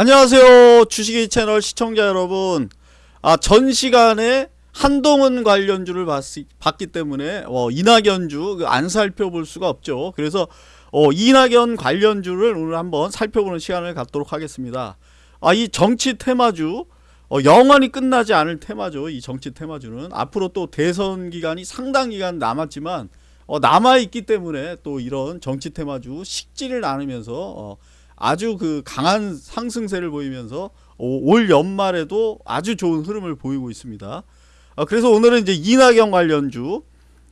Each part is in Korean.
안녕하세요. 주식이 채널 시청자 여러분. 아 전 시간에 한동훈 관련주를 봤, 봤기 때문에 어, 이낙연주 안 살펴볼 수가 없죠. 그래서 어, 이낙연 관련주를 오늘 한번 살펴보는 시간을 갖도록 하겠습니다. 아, 이 정치 테마주 어, 영원히 끝나지 않을 테마죠. 이 정치 테마주는. 앞으로 또 대선 기간이 상당 기간 남았지만 어, 남아있기 때문에 또 이런 정치 테마주 식지를 나누면서 어, 아주 그 강한 상승세를 보이면서 올 연말에도 아주 좋은 흐름을 보이고 있습니다. 어, 그래서 오늘은 이제 이낙연 관련주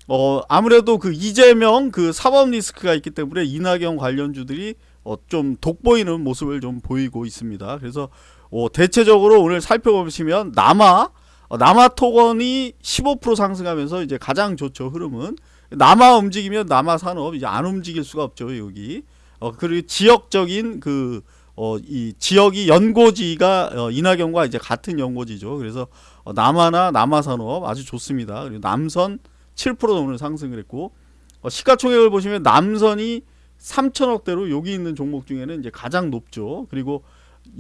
어 아무래도 그 이재명 그 사법 리스크가 있기 때문에 이낙연 관련주들이 어 좀 돋보이는 모습을 좀 보이고 있습니다. 그래서 어 대체적으로 오늘 살펴보시면 남아 어 남아 토건이 15% 상승하면서 이제 가장 좋죠 흐름은 남아 움직이면 남아 산업 이제 안 움직일 수가 없죠 여기 어, 그리고 지역적인 그, 어, 이 지역이 연고지가 어, 이낙연과 이제 같은 연고지죠. 그래서 어, 남하나 남하산업 아주 좋습니다. 그리고 남선 7% 오늘 상승을 했고, 어, 시가총액을 보시면 남선이 3천억대로 여기 있는 종목 중에는 이제 가장 높죠. 그리고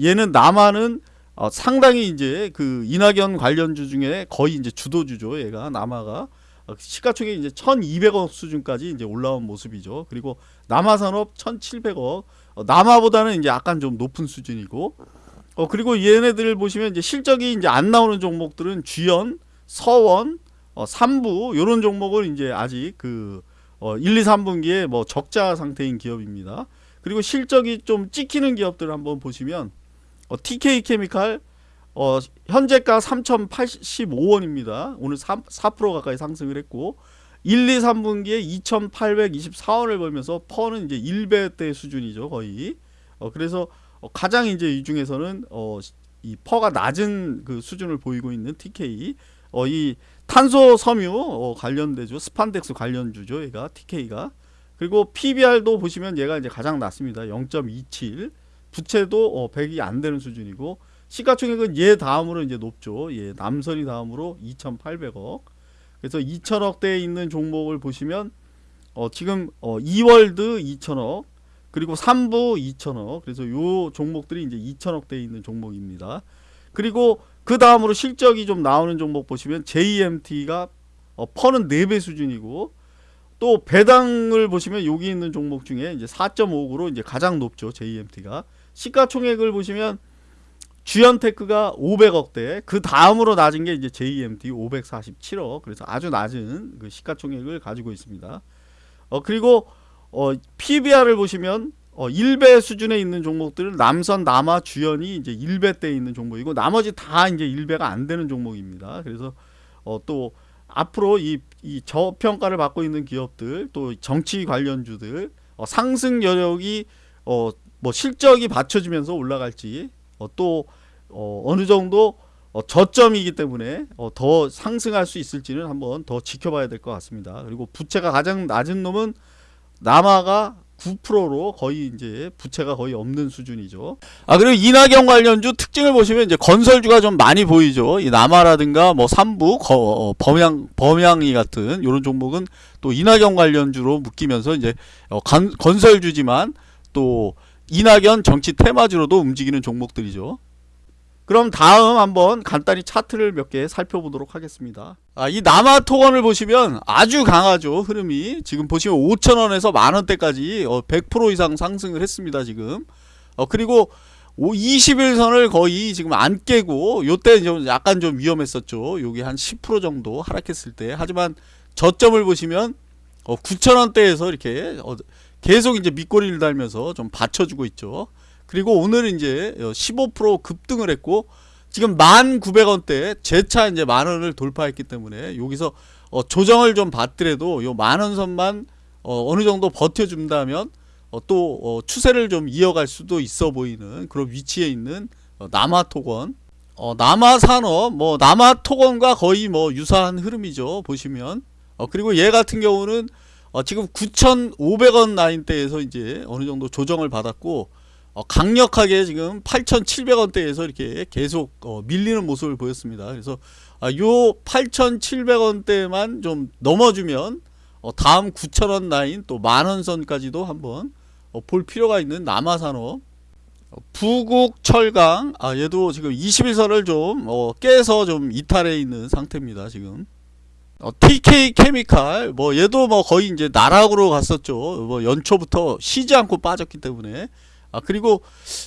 얘는 남하는 어, 상당히 이제 그 이낙연 관련주 중에 거의 이제 주도주죠. 얘가 남하가. 어, 시가총액이 이제 1200억 수준까지 이제 올라온 모습이죠. 그리고 남아산업 1700억 어, 남아보다는 이제 약간 좀 높은 수준이고 어 그리고 얘네들 보시면 이제 실적이 이제 안 나오는 종목들은 주연, 서원, 어 3부 요런 종목을 이제 아직 그 어, 1, 2, 3분기에 뭐 적자 상태인 기업입니다. 그리고 실적이 좀 찍히는 기업들을 한번 보시면 어, TK 케미칼 어, 현재가 3,085원입니다. 오늘 3, 4% 가까이 상승을 했고 1, 2, 3분기에 2,824원을 벌면서 PER는 이제 1배대 수준이죠, 거의. 어, 그래서 어, 가장 이제 이 중에서는 어, 이 PER가 낮은 그 수준을 보이고 있는 TK. 어, 이 탄소 섬유 어, 관련되죠. 스판덱스 관련주죠, 얘가 TK가. 그리고 PBR도 보시면 얘가 이제 가장 낮습니다. 0.27. 부채도 어, 100이 안 되는 수준이고 시가총액은 얘 다음으로 이제 높죠. 예, 남선이 다음으로 2,800억. 그래서 2천억대에 있는 종목을 보시면 어, 지금 어, 2월드 2천억 그리고 3부 2천억 그래서 요 종목들이 이제 2천억대에 있는 종목입니다. 그리고 그 다음으로 실적이 좀 나오는 종목 보시면 JMT가 어, 퍼는 4배 수준이고 또 배당을 보시면 여기 있는 종목 중에 이제 4.5억으로 이제 가장 높죠 JMT가 시가총액을 보시면 주연테크가 500억대 그 다음으로 낮은 게 이제 JMT 547억. 그래서 아주 낮은 그 시가총액을 가지고 있습니다. 어 그리고 어 PBR을 보시면 어 1배 수준에 있는 종목들은 남선 남아 주연이 이제 1배대에 있는 종목이고 나머지 다 이제 1배가 안 되는 종목입니다. 그래서 어 또 앞으로 이, 이 저평가를 받고 있는 기업들 또 정치 관련주들 어 상승 여력이 어 뭐 실적이 받쳐지면서 올라갈지 어, 또 어, 어느 정도 어, 저점이기 때문에 어, 더 상승할 수 있을지는 한번 더 지켜봐야 될 것 같습니다. 그리고 부채가 가장 낮은 놈은 남아가 9%로 거의 이제 부채가 거의 없는 수준이죠. 아 그리고 이낙연 관련주 특징을 보시면 이제 건설주가 좀 많이 보이죠. 이 남아라든가 뭐 삼부, 거, 어, 범양 범양이 같은 이런 종목은 또 이낙연 관련주로 묶이면서 이제 어, 건, 건설주지만 또 이낙연 정치 테마주로도 움직이는 종목들이죠. 그럼 다음 한번 간단히 차트를 몇 개 살펴보도록 하겠습니다. 아, 이 남아토건을 보시면 아주 강하죠. 흐름이. 지금 보시면 5천원에서 만원대까지 100% 어, 이상 상승을 했습니다. 지금. 어, 그리고 20일선을 거의 지금 안 깨고 요때 좀 약간 좀 위험했었죠. 여기 한 10% 정도 하락했을 때. 하지만 저점을 보시면 9천원대에서 이렇게 계속 이제 밑꼬리를 달면서 좀 받쳐주고 있죠. 그리고 오늘은 이제 15% 급등을 했고 지금 1,900원대 재차 이제 만 원을 돌파했기 때문에 여기서 어 조정을 좀 받더라도 요 만 원 선만 어 어느 정도 버텨준다면 어 또 어 추세를 좀 이어갈 수도 있어 보이는 그런 위치에 있는 어 남아토건 어 남아산업 뭐 남아토건과 거의 뭐 유사한 흐름이죠 보시면 어 그리고 얘 같은 경우는 어, 지금 9,500원 라인대에서 이제 어느 정도 조정을 받았고 어, 강력하게 지금 8,700원대에서 이렇게 계속 어, 밀리는 모습을 보였습니다. 그래서 아, 요 8,700원대만 좀 넘어주면 어, 다음 9,000원 라인 또 만원 선까지도 한번 어, 볼 필요가 있는 남아산업 부국 철강 아 얘도 지금 21선을 좀 어, 깨서 좀 이탈해 있는 상태입니다 지금 어, TK 케미칼 뭐 얘도 뭐 거의 이제 나락으로 갔었죠. 뭐 연초부터 쉬지 않고 빠졌기 때문에. 아 그리고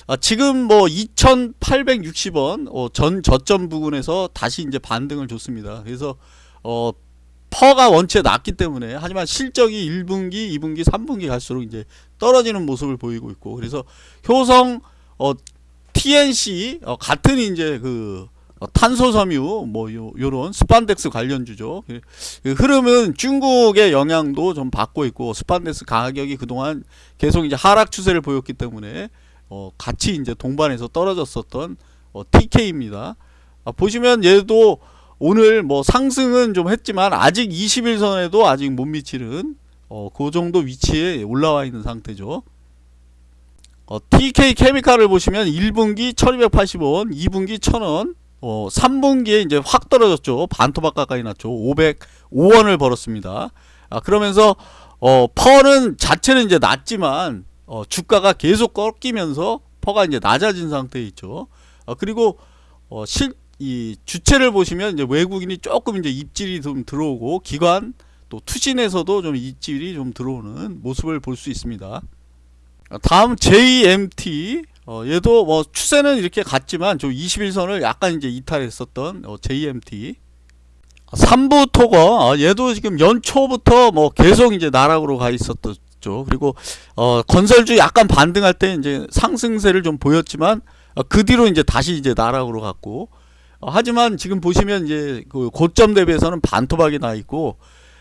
아, 지금 뭐 2,860원 어, 전 저점 부근에서 다시 이제 반등을 줬습니다. 그래서 어 PER가 원체 낮기 때문에 하지만 실적이 1분기, 2분기, 3분기 갈수록 이제 떨어지는 모습을 보이고 있고. 그래서 효성 어 TNC 어, 같은 이제 그 어, 탄소섬유 뭐 요, 요런 스판덱스 관련주죠. 그, 그 흐름은 중국의 영향도 좀 받고 있고 스판덱스 가격이 그동안 계속 이제 하락 추세를 보였기 때문에 어, 같이 이제 동반해서 떨어졌었던 어, TK입니다. 아, 보시면 얘도 오늘 뭐 상승은 좀 했지만 아직 21선에도 아직 못 미치는 어, 그 정도 위치에 올라와 있는 상태죠. 어, TK 케미칼을 보시면 1분기 1280원, 2분기 1000원, 어, 3분기에 이제 확 떨어졌죠. 반토막 가까이 났죠. 505원을 벌었습니다. 아, 그러면서 어, 퍼는 자체는 이제 낮지만 어, 주가가 계속 꺾이면서 퍼가 이제 낮아진 상태에 있죠. 어, 그리고 어, 실, 이 주체를 보시면 이제 외국인이 조금 이제 입질이 좀 들어오고 기관 또 투신에서도 좀 입질이 좀 들어오는 모습을 볼 수 있습니다. 어, 다음 JMT 어, 얘도 뭐 추세는 이렇게 갔지만 좀 21선을 약간 이제 이탈했었던 어, JMT 3부 토거 어, 얘도 지금 연초부터 뭐 계속 이제 나락으로 가 있었죠. 그리고 어, 건설주 약간 반등할 때 이제 상승세를 좀 보였지만 어, 그 뒤로 이제 다시 이제 나락으로 갔고 어, 하지만 지금 보시면 이제 그 고점 대비해서는 반토막이 나 있고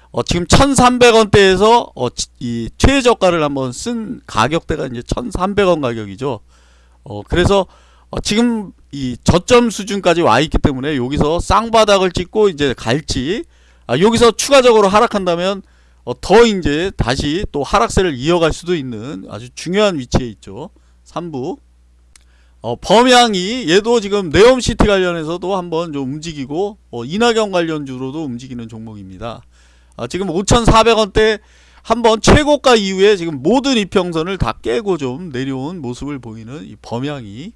어, 지금 1,300원대에서 어, 지- 이 최저가를 한번 쓴 가격대가 이제 1,300원 가격이죠. 어, 그래서 어, 지금 이 저점 수준까지 와 있기 때문에 여기서 쌍바닥을 찍고 이제 갈지 아, 여기서 추가적으로 하락한다면 어, 더 이제 다시 또 하락세를 이어갈 수도 있는 아주 중요한 위치에 있죠. 3부. 어, 범양이 얘도 지금 네옴시티 관련해서도 한번 좀 움직이고 어, 이낙연 관련주로도 움직이는 종목입니다. 아, 지금 5,400원대 한번 최고가 이후에 지금 모든 이평선을 다 깨고 좀 내려온 모습을 보이는 이 범양이